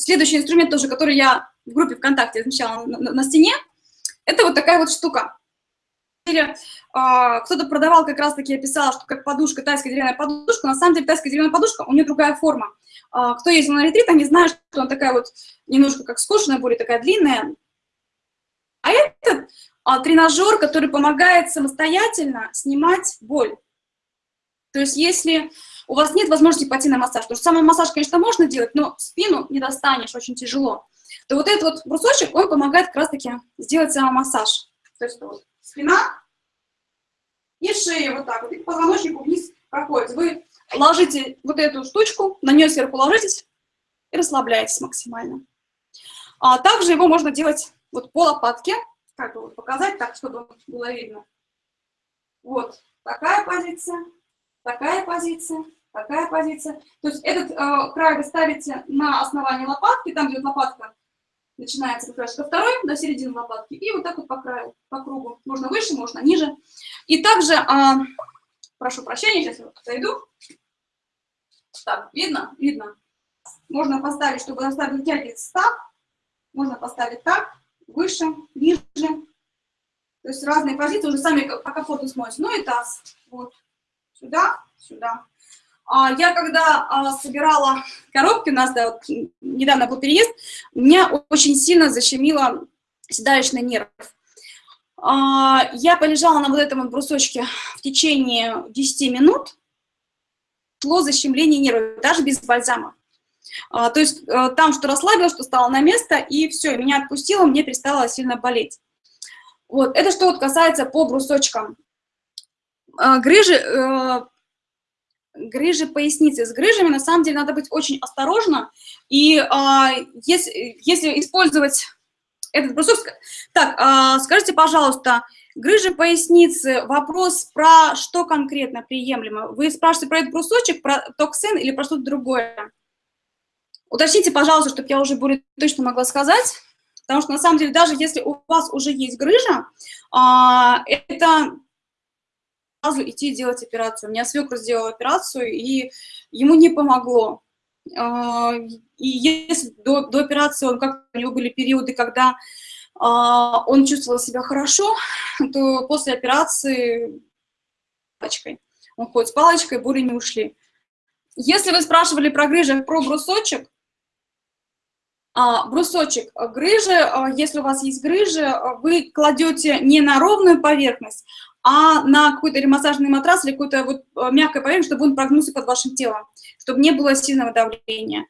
следующий инструмент тоже, который я в группе ВКонтакте размещала на, на, на стене, это вот такая вот штука. А, кто-то продавал, как раз-таки писала, что как подушка, тайская деревянная подушка, на самом деле тайская деревянная подушка, у нее другая форма. А, кто ездил на ретрит, они знают, что она такая вот немножко как скошенная, более такая длинная. А это а, тренажер, который помогает самостоятельно снимать боль. То есть если у вас нет возможности пойти на массаж, потому что самый массаж, конечно, можно делать, но спину не достанешь, очень тяжело, то вот этот вот брусочек, он помогает как раз-таки сделать самомассаж. То есть вот спина и шея вот так вот, и по позвоночнику вниз проходит. Вы ложите вот эту штучку, на нее сверху ложитесь и расслабляетесь максимально. А также его можно делать вот по лопатке, как бы вот показать так, чтобы было видно. Вот такая позиция, такая позиция, такая позиция. То есть этот э, край вы ставите на основании лопатки, там, где вот лопатка начинается как второй, до середины лопатки, и вот так вот по краю, по кругу. Можно выше, можно ниже. И также, э, прошу прощения, сейчас я отойду. Так, видно? Видно. Можно поставить, чтобы заставить вытягиваться так, можно поставить так, выше, ниже. То есть разные позиции, уже сами по комфорту смотрите. Ну и таз. Вот. Сюда, сюда. А, я когда а, собирала коробки, у нас да, вот, недавно был переезд, меня очень сильно защемило седалищный нерв. А, я полежала на вот этом брусочке в течение 10 минут, шло защемление нервов, даже без бальзама. То есть а, там что расслабилось, что стало на место, и все, меня отпустило, мне перестало сильно болеть. Вот, это что вот касается по брусочкам. Грыжи, э, грыжи поясницы. С грыжами, на самом деле, надо быть очень осторожно, и если, если использовать этот брусок... Так, скажите, пожалуйста, грыжи поясницы, вопрос про что конкретно приемлемо? Вы спрашиваете про этот брусочек, про токсин или про что-то другое? Уточните, пожалуйста, чтобы я уже более точно могла сказать, потому что на самом деле даже если у вас уже есть грыжа, а, это сразу идти делать операцию. У меня свекр сделал операцию, и ему не помогло. А, и если до, до операции он как у него были периоды, когда а, он чувствовал себя хорошо, то после операции палочкой. Он ходит с палочкой, боли не ушли. Если вы спрашивали про грыжи, про брусочек, а, брусочек грыжи, а, если у вас есть грыжи, вы кладете не на ровную поверхность, а на какой-то ремассажный матрас или какую-то вот мягкую поверхность, чтобы он прогнулся под вашим телом, чтобы не было сильного давления.